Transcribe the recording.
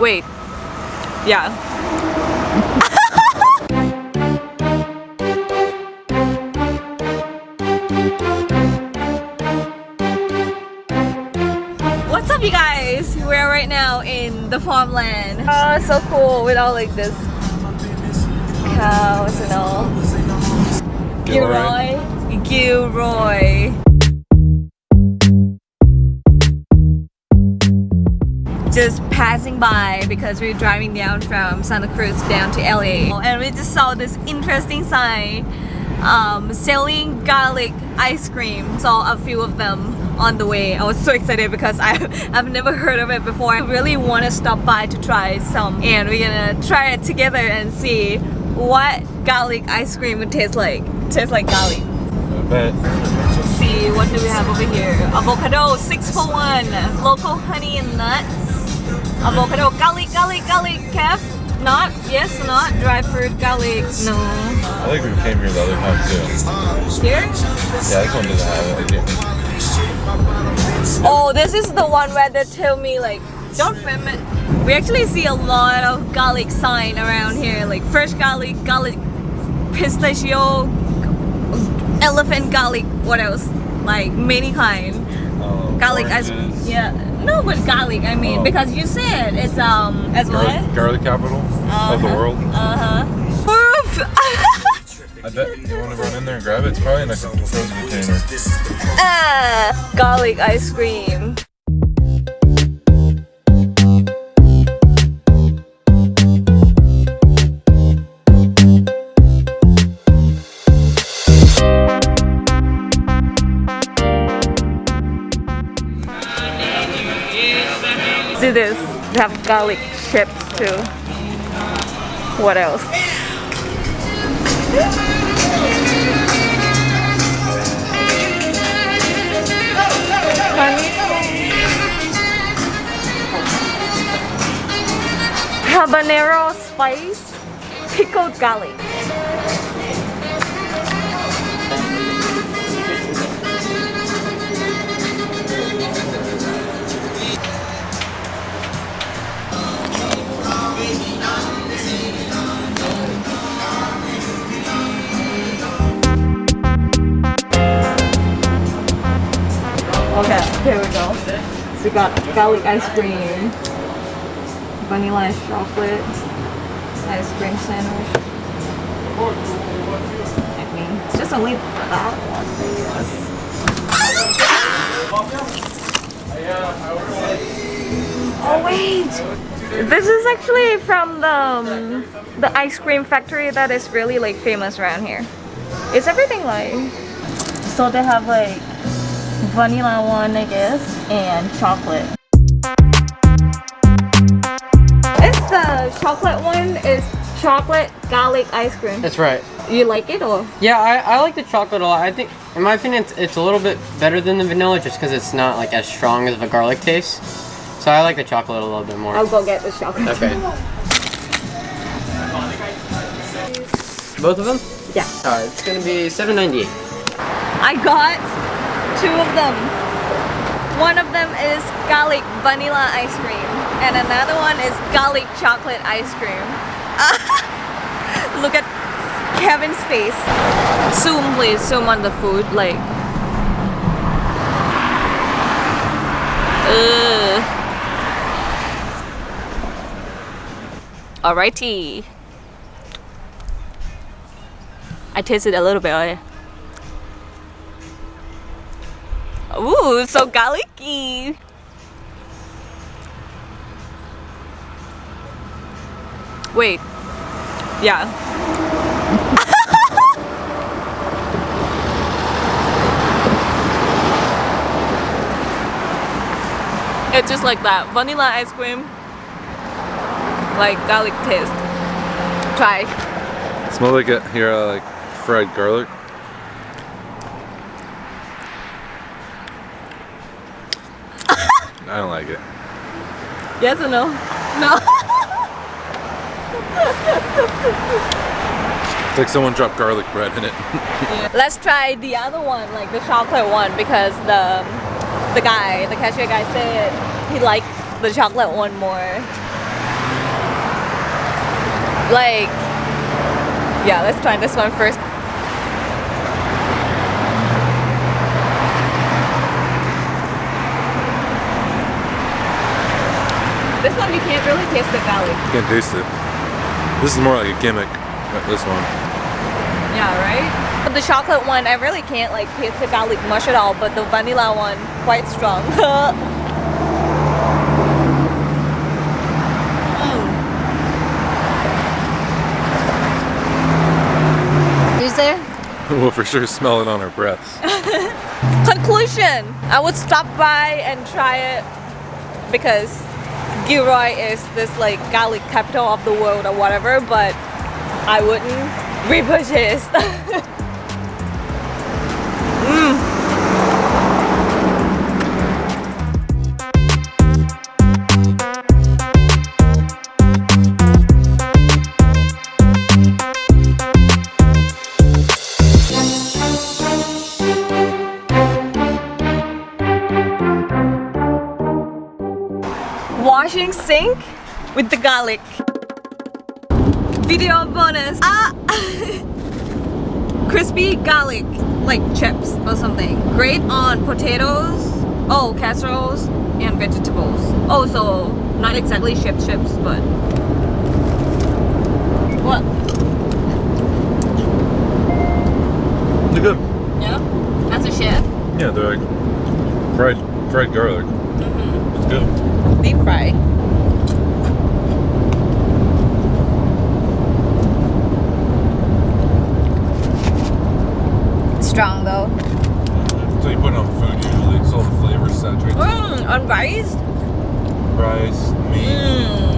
Wait. Yeah. What's up you guys? We're right now in the farmland. Oh, so cool with all like this cows and all. Gilroy. Gilroy. Just passing by because we're driving down from Santa Cruz down to LA and we just saw this interesting sign um, selling garlic ice cream. Saw a few of them on the way. I was so excited because I, I've never heard of it before. I really want to stop by to try some and we're gonna try it together and see what garlic ice cream would taste like. Tastes like garlic. Let's see, what do we have over here? Avocado, 6 for 1. Local honey and nuts. Avocado, garlic, garlic, garlic, Kev? Not? Yes, not? Dry fruit, garlic, no. I think we came here the other time too. Here? Yeah, this one doesn't have it. Oh, this is the one where they tell me like, don't film it. We actually see a lot of garlic sign around here, like fresh garlic, garlic pistachio, elephant garlic, what else? Like many kind. Oh, Garlic ice oranges. Yeah. No, but garlic, I mean, Oh. because you said it's um as Garlic, what? garlic capital of the Uh-huh. world. Uh-huh. Oof! I bet you want to run in there and grab it. It's probably in a frozen container. ah, garlic ice cream. Do this. They have garlic chips too. What else? Habanero spice pickled garlic. Okay, here we go. So we got garlic ice cream, vanilla and chocolate ice cream sandwich. I mean, it's just only that one. Oh wait! This is actually from the um, the ice cream factory that is really like famous around here. Is everything like so they have like vanilla one I guess and chocolate. It's the uh, chocolate one is chocolate garlic ice cream. That's right. You like it or? Yeah, I, I like the chocolate a lot. I think, in my opinion, it's, it's a little bit better than the vanilla just because it's not like as strong as a garlic taste. So I like the chocolate a little bit more. I'll go get the chocolate. Okay. Both of them? Yeah. Alright, it's gonna be seven ninety eight. I got two of them. One of them is garlic vanilla ice cream and another one is garlic chocolate ice cream. Look at Kevin's face. Zoom please, zoom on the food like. Ugh. Alrighty. I tasted a little bit. Eh? Ooh, so garlicky. Wait. Yeah. it's just like that. Vanilla ice cream. Like garlic taste. Try. Smell like a here uh, like fried garlic. I don't like it. Yes or no? No. It's like someone dropped garlic bread in it. Let's try the other one, like the chocolate one, because the the guy, the cashier guy said he liked the chocolate one more. Like, yeah, let's try this one first. This one you can't really taste the garlic. You can't taste it. This is more like a gimmick. Uh, this one. Yeah, right? But the chocolate one, I really can't like taste the garlic much at all, but the vanilla one, quite strong. Oh. Is there? We'll for sure smell it on our breaths. Conclusion! I would stop by and try it because Gilroy is this like garlic capital of the world or whatever, but I wouldn't repurchase. Washing sink with the garlic. Video bonus. Ah! Crispy garlic, like chips or something. Great on potatoes, oh, casseroles, and vegetables. Also, not exactly chip chips, but. What? They're good. Yeah? That's a chip? Yeah, they're like fried fried garlic. It's good deep fry. Strong though. So you put on food usually, so the flavor saturates. Mmm, on rice? Rice, meat. Mm.